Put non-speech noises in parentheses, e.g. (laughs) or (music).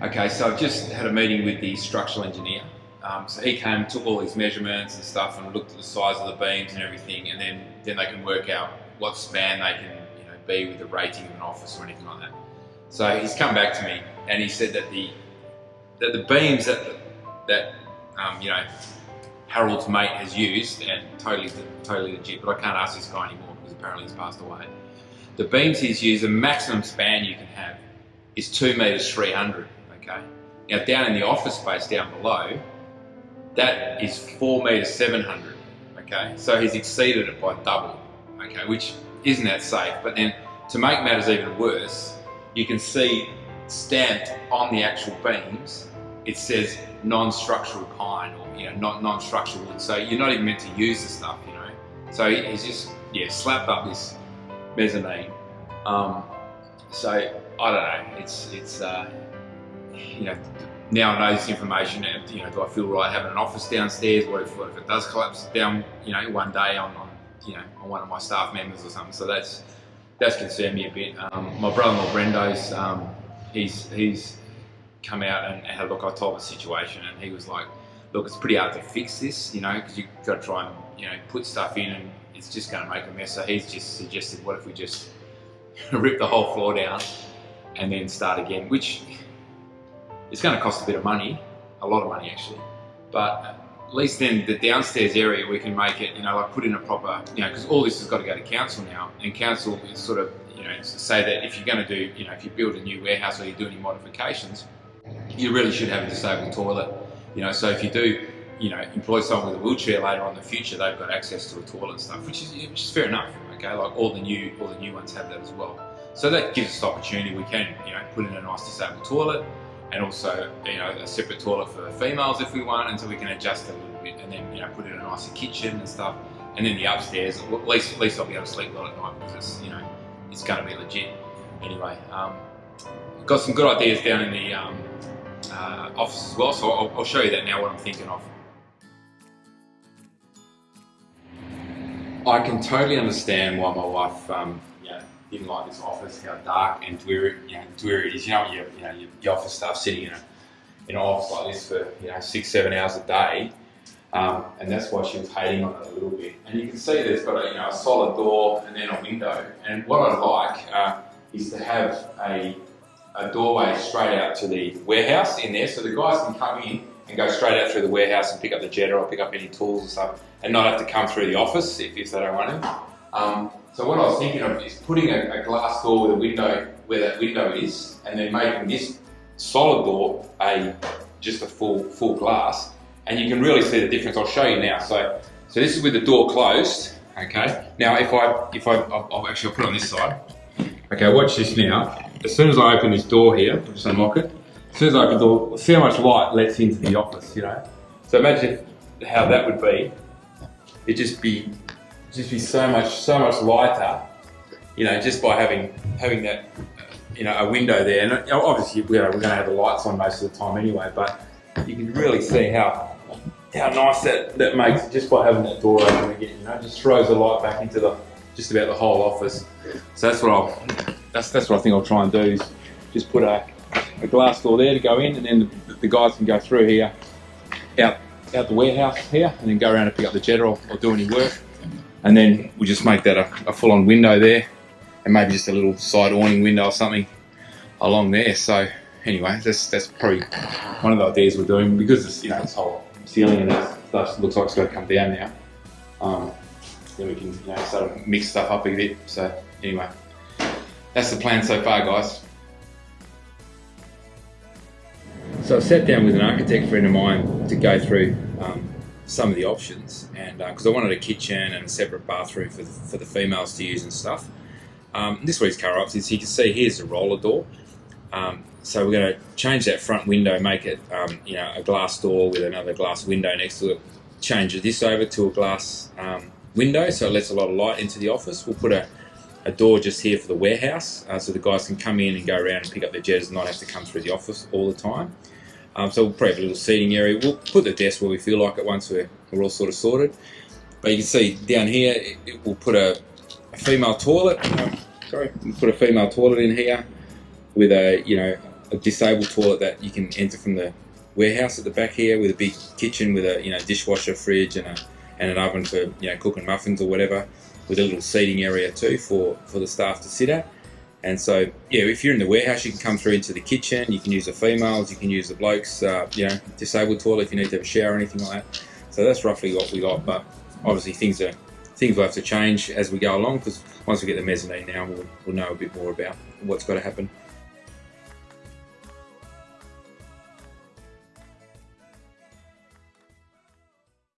Okay, so I've just had a meeting with the structural engineer. Um, so he came, took all these measurements and stuff, and looked at the size of the beams and everything, and then then they can work out what span they can you know be with the rating of an office or anything like that. So he's come back to me and he said that the that the beams that that um, you know Harold's mate has used and totally totally legit, but I can't ask this guy anymore because apparently he's passed away. The beams he's used, the maximum span you can have is two meters three hundred. Okay. Now down in the office space down below, that is four meters seven hundred. Okay. So he's exceeded it by double. Okay, which isn't that safe. But then to make matters even worse, you can see stamped on the actual beams, it says non-structural pine or you know not non-structural wood. So you're not even meant to use the stuff, you know. So he's just yeah slapped up this mezzanine. Um, so I don't know. It's it's uh, you know now I know this information. And, you know, do I feel right having an office downstairs? What if, what if it does collapse down? You know, one day on, on you know on one of my staff members or something. So that's that's concerned me a bit. Um, my brother-in-law Brendo's um, he's he's come out and had a look. I told the situation, and he was like, "Look, it's pretty hard to fix this, you know, because you've got to try and you know put stuff in, and it's just going to make a mess." So he's just suggested, "What if we just (laughs) rip the whole floor down and then start again?" Which is going to cost a bit of money, a lot of money actually, but at least then the downstairs area we can make it, you know, like put in a proper, you know, because all this has got to go to council now, and council is sort of, you know, say that if you're going to do, you know, if you build a new warehouse or you do any modifications, you really should have a disabled toilet, you know, so if you do, you know, employ someone with a wheelchair later on in the future, they've got access to a toilet and stuff, which is which is fair enough, okay, like all the new all the new ones have that as well. So that gives us the opportunity. We can, you know, put in a nice disabled toilet, and also you know a separate toilet for the females if we want, and so we can adjust a little bit, and then you know put in a nicer kitchen and stuff, and then the upstairs. At least at least I'll be able to sleep well at night because it's you know it's going to be legit. Anyway, um, got some good ideas down in the um, uh, office as well, so I'll, I'll show you that now. What I'm thinking of. I can totally understand why my wife um, didn't like this office, how dark and dreary, you know, dreary it is. You know, you, you know, your office staff sitting in, a, in an office like this for you know six, seven hours a day, um, and that's why she was hating on it a little bit. And you can see there's got a, you know, a solid door and then a window. And what I like uh, is to have a, a doorway straight out to the warehouse in there, so the guys can come in and go straight out through the warehouse and pick up the jetter or pick up any tools and stuff, and not have to come through the office if, if they don't want to. Um, so what I was thinking of is putting a, a, glass door with a window where that window is, and then making this solid door a just a full full glass, and you can really see the difference. I'll show you now. So so this is with the door closed. Okay. Now if I if I I'll, I'll actually I'll put it on this side. Okay. Watch this now. As soon as I open this door here, just unlock it. As soon as I open the door, see how much light lets into the office. You know. So imagine how that would be. It'd just be just be so much so much lighter, you know, just by having having that you know a window there. And obviously, you know, we're going to have the lights on most of the time anyway, but you can really see how how nice that that makes it just by having that door open again. You know, just throws the light back into the just about the whole office. So that's what I'll that's that's what I think I'll try and do is just put a, a glass door there to go in, and then the, the guys can go through here out out the warehouse here, and then go around and pick up the or, or do any work and then we just make that a, a full-on window there and maybe just a little side awning window or something along there. So anyway that's that's probably one of the ideas we're doing because this you know this whole ceiling and stuff looks like it's got to come down now. Um, then we can you know sort of mix stuff up a bit. So anyway that's the plan so far guys. So I've sat down with an architect friend of mine to go through um, some of the options, and because uh, I wanted a kitchen and a separate bathroom for the, for the females to use and stuff. Um, this week's car ops is you can see here's a roller door. Um, so we're going to change that front window, make it um, you know a glass door with another glass window next to it. Change this over to a glass um, window so it lets a lot of light into the office. We'll put a, a door just here for the warehouse uh, so the guys can come in and go around and pick up their jets and not have to come through the office all the time. Um, so we'll probably have a little seating area. We'll put the desk where we feel like it once we're, we're all sort of sorted. But you can see down here, it, it will put a, a female toilet. Um, sorry, we'll put a female toilet in here with a, you know, a disabled toilet that you can enter from the warehouse at the back here with a big kitchen with a you know dishwasher, fridge, and a and an oven for you know cooking muffins or whatever, with a little seating area too for for the staff to sit at. And so, yeah, if you're in the warehouse, you can come through into the kitchen. You can use the females, you can use the blokes, uh, you know, disabled toilet if you need to have a shower or anything like that. So that's roughly what we got. But obviously, things are things will have to change as we go along because once we get the mezzanine now, we'll, we'll know a bit more about what's got to happen.